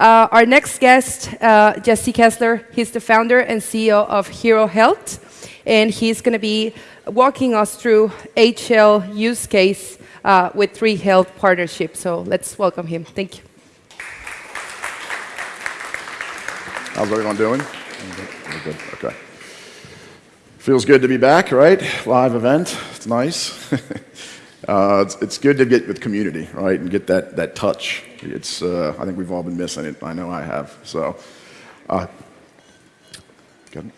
Uh, our next guest, uh, Jesse Kessler, he's the founder and CEO of Hero Health, and he's going to be walking us through HL use case uh, with Tree Health partnership. So let's welcome him. Thank you. How's everyone doing? Good. Okay. Feels good to be back, right? Live event. It's nice. uh, it's, it's, good to get with community, right, and get that, that touch. It's, uh, I think we've all been missing it. I know I have. So, uh, good.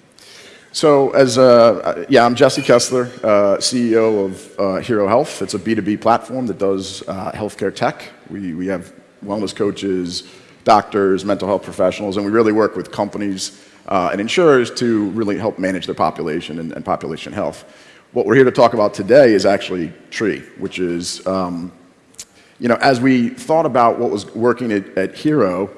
So, as uh, yeah, I'm Jesse Kessler, uh, CEO of uh, Hero Health. It's a B2B platform that does healthcare tech. We, we have wellness coaches, doctors, mental health professionals, and we really work with companies uh, and insurers to really help manage their population and, and, population health. What we're here to talk about today is actually Tree, which is, um, you know, as we thought about what was working at, at Hero,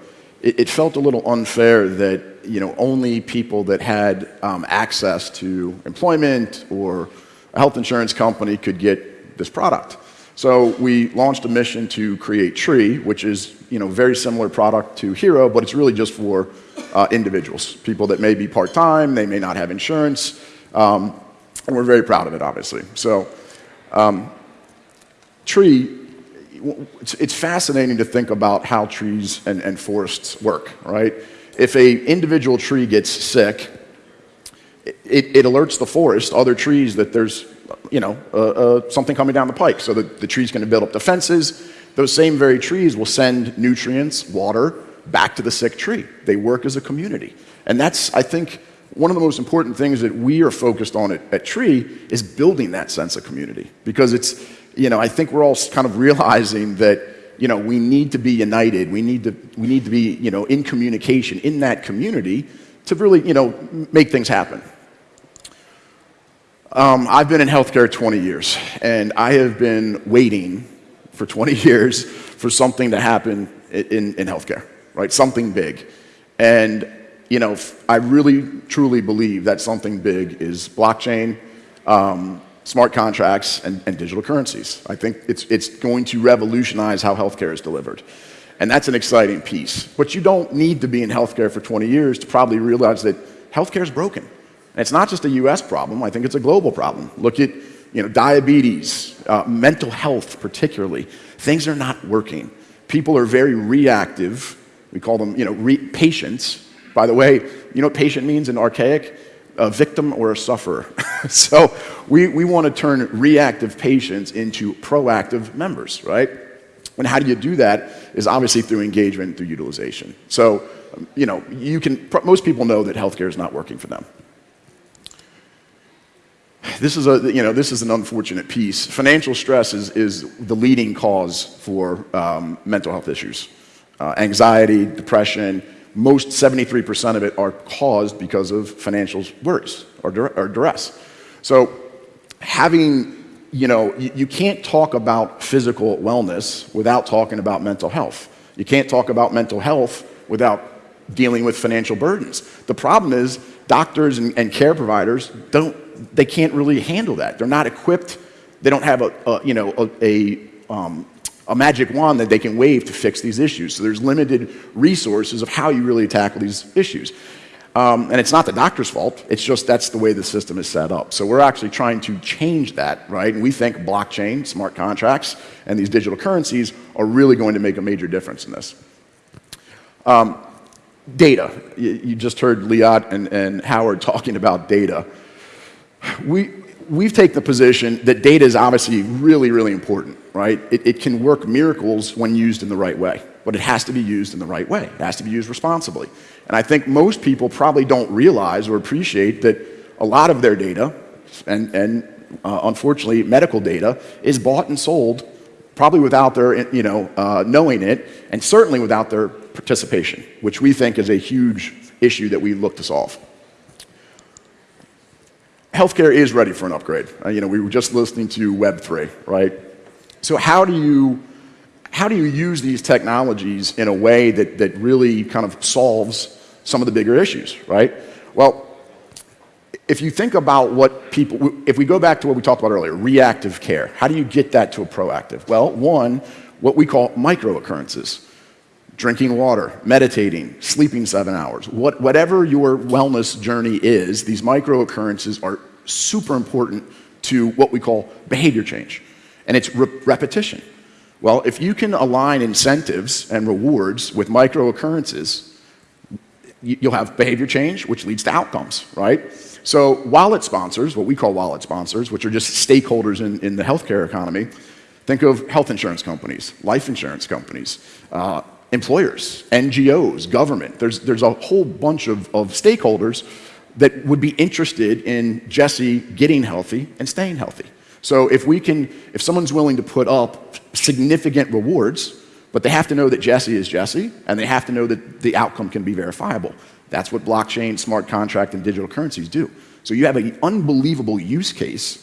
it, it, felt a little unfair that, you know, only people that had um, access to employment or a health insurance company could get this product. So we launched a mission to create Tree, which is you know very similar product to Hero, but it's really just for uh, individuals, people that may be part-time, they may not have insurance, um, and we're very proud of it, obviously. So um, Tree, it's, it's, fascinating to think about how trees and, and forests work, right? If a individual tree gets sick, it, it, alerts the forest, other trees, that there's you know, uh, uh, something coming down the pike. So the, the tree's going to build up defenses. Those same very trees will send nutrients, water, back to the sick tree. They work as a community. And that's, I think, one of the most important things that we are focused on at, at Tree is building that sense of community. Because it's, you know, I think we're all kind of realizing that, you know, we need to be united. We need to, we need to be, you know, in communication in that community to really, you know, make things happen. Um, I've been in healthcare 20 years, and I have been waiting for 20 years for something to happen in, in healthcare, right? Something big. And, you know, I really, truly believe that something big is blockchain, um, smart contracts, and, and, digital currencies. I think it's, it's going to revolutionize how healthcare is delivered. And that's an exciting piece. But you don't need to be in healthcare for 20 years to probably realize that healthcare is broken. And it's not just a US problem, I think it's a global problem. Look at you know, diabetes, uh, mental health particularly. Things are not working. People are very reactive. We call them you know, patients. By the way, you know what patient means in archaic? A victim or a sufferer. so we, we want to turn reactive patients into proactive members, right? And how do you do that is obviously through engagement, through utilization. So, you know, you can, most people know that healthcare is not working for them this is, a, you know, this is an unfortunate piece. Financial stress is, is the leading cause for um, mental health issues. Uh, anxiety, depression, most 73% of it are caused because of financial worries or, or duress. So having, you know, you, you can't talk about physical wellness without talking about mental health. You can't talk about mental health without dealing with financial burdens. The problem is doctors and, and care providers don't they can't really handle that. They're not equipped. They don't have a, a you know, a, a, um, a magic wand that they can wave to fix these issues. So there's limited resources of how you really tackle these issues. Um, and it's not the doctor's fault. It's just that's the way the system is set up. So we're actually trying to change that, right? And we think blockchain, smart contracts, and these digital currencies are really going to make a major difference in this. Um, data. You, you, just heard Liat and, and Howard talking about data we, we've taken the position that data is obviously really, really important, right? It, it, can work miracles when used in the right way, but it has to be used in the right way. It has to be used responsibly. And I think most people probably don't realize or appreciate that a lot of their data, and, and uh, unfortunately medical data, is bought and sold probably without their, you know, uh, knowing it, and certainly without their participation, which we think is a huge issue that we look to solve healthcare is ready for an upgrade. Uh, you know, we were just listening to Web3, right? So how do you, how do you use these technologies in a way that, that really kind of solves some of the bigger issues, right? Well, if you think about what people, if we go back to what we talked about earlier, reactive care, how do you get that to a proactive? Well, one, what we call micro occurrences. Drinking water, meditating, sleeping seven hours, what, whatever your wellness journey is, these micro occurrences are super important to what we call behavior change. And it's re repetition. Well, if you can align incentives and rewards with micro occurrences, you'll have behavior change, which leads to outcomes, right? So wallet sponsors, what we call wallet sponsors, which are just stakeholders in, in the healthcare economy, think of health insurance companies, life insurance companies, uh, employers, NGOs, government. There's, there's a whole bunch of, of stakeholders that would be interested in Jesse getting healthy and staying healthy. So if we can, if someone's willing to put up significant rewards, but they have to know that Jesse is Jesse, and they have to know that the outcome can be verifiable. That's what blockchain, smart contract, and digital currencies do. So you have an unbelievable use case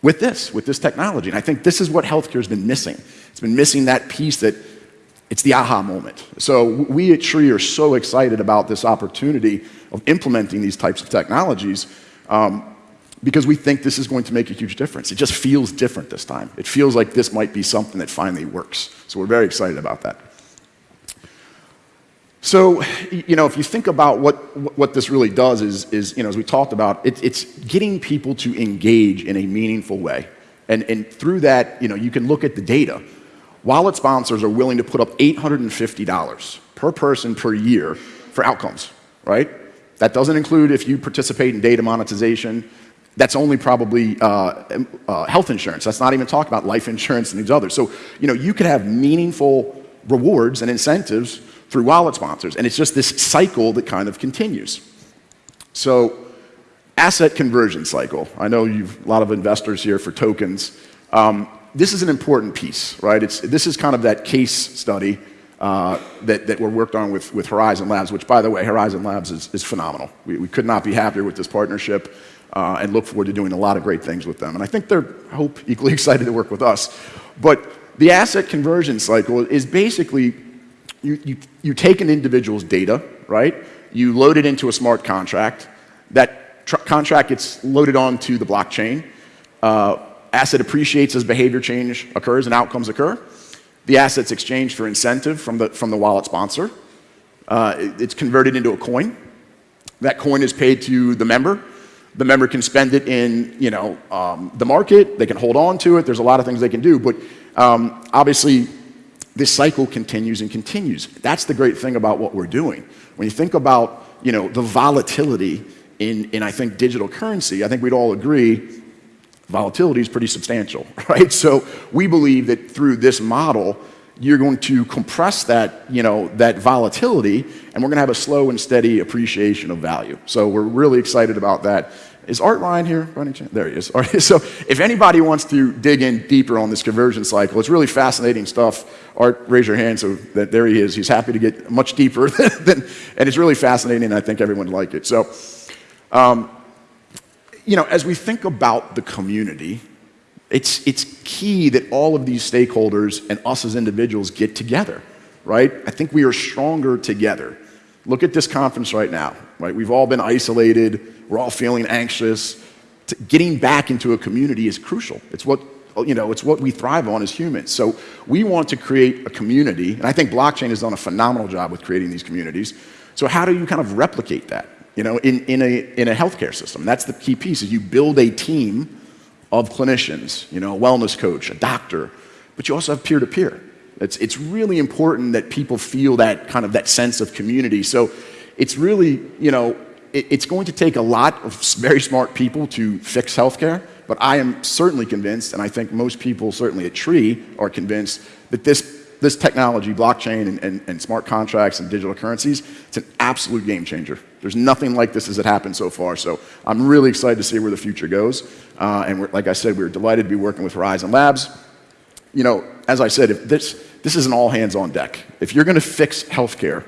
with this, with this technology. And I think this is what healthcare has been missing. It's been missing that piece that it's the aha moment. So we at Tree are so excited about this opportunity of implementing these types of technologies um, because we think this is going to make a huge difference. It just feels different this time. It feels like this might be something that finally works. So we're very excited about that. So, you know, if you think about what, what this really does is, is you know, as we talked about, it, it's getting people to engage in a meaningful way. And, and through that, you know, you can look at the data. Wallet sponsors are willing to put up $850 per person per year for outcomes, right? That doesn't include if you participate in data monetization. That's only probably uh, uh, health insurance. That's not even talking about life insurance and these others. So, you know, you could have meaningful rewards and incentives through wallet sponsors. And it's just this cycle that kind of continues. So asset conversion cycle. I know you've a lot of investors here for tokens. Um, this is an important piece, right? It's, this is kind of that case study uh, that, that we're worked on with, with Horizen Labs, which, by the way, Horizen Labs is, is phenomenal. We, we could not be happier with this partnership uh, and look forward to doing a lot of great things with them. And I think they're, I hope, equally excited to work with us. But the asset conversion cycle is basically you, you, you take an individual's data, right? You load it into a smart contract. That contract gets loaded onto the blockchain. Uh, asset appreciates as behavior change occurs and outcomes occur. The asset's exchanged for incentive from the, from the wallet sponsor. Uh, it, it's converted into a coin. That coin is paid to the member. The member can spend it in you know, um, the market. They can hold on to it. There's a lot of things they can do. But um, obviously, this cycle continues and continues. That's the great thing about what we're doing. When you think about you know, the volatility in, in, I think, digital currency, I think we'd all agree volatility is pretty substantial, right? So we believe that through this model, you're going to compress that, you know, that volatility, and we're going to have a slow and steady appreciation of value. So we're really excited about that. Is Art Ryan here? There he is. So if anybody wants to dig in deeper on this conversion cycle, it's really fascinating stuff. Art, raise your hand so that there he is. He's happy to get much deeper than, and it's really fascinating and I think everyone would like it. So, um, you know, as we think about the community, it's, it's key that all of these stakeholders and us as individuals get together, right? I think we are stronger together. Look at this conference right now, right? We've all been isolated we're all feeling anxious. Getting back into a community is crucial. It's what, you know, it's what we thrive on as humans. So we want to create a community, and I think blockchain has done a phenomenal job with creating these communities. So how do you kind of replicate that, you know, in, in, a, in a healthcare system? That's the key piece, is you build a team of clinicians, you know, a wellness coach, a doctor, but you also have peer-to-peer. -peer. It's, it's really important that people feel that kind of that sense of community. So it's really, you know, it's going to take a lot of very smart people to fix healthcare, but I am certainly convinced, and I think most people certainly at Tree are convinced, that this, this technology, blockchain and, and, and smart contracts and digital currencies, it's an absolute game changer. There's nothing like this as it happened so far, so I'm really excited to see where the future goes. Uh, and like I said, we're delighted to be working with Horizen Labs. You know, as I said, if this, this is an all hands on deck. If you're going to fix healthcare,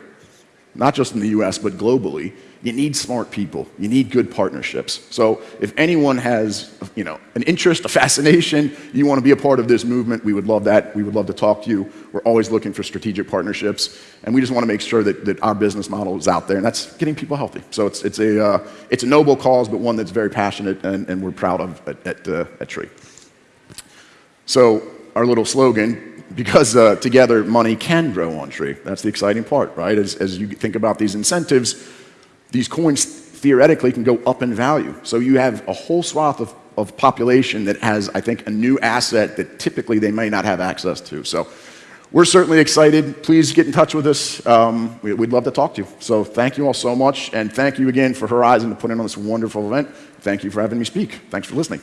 not just in the US, but globally, you need smart people. You need good partnerships. So if anyone has, you know, an interest, a fascination, you want to be a part of this movement, we would love that. We would love to talk to you. We're always looking for strategic partnerships, and we just want to make sure that, that our business model is out there, and that's getting people healthy. So it's, it's, a, uh, it's a noble cause, but one that's very passionate and, and we're proud of at, at, uh, at Tree. So our little slogan, because uh, together money can grow on tree. That's the exciting part, right? As, as you think about these incentives, these coins theoretically can go up in value. So you have a whole swath of, of population that has, I think, a new asset that typically they may not have access to. So we're certainly excited. Please get in touch with us. Um, we, would love to talk to you. So thank you all so much, and thank you again for Horizen to put in on this wonderful event. Thank you for having me speak. Thanks for listening.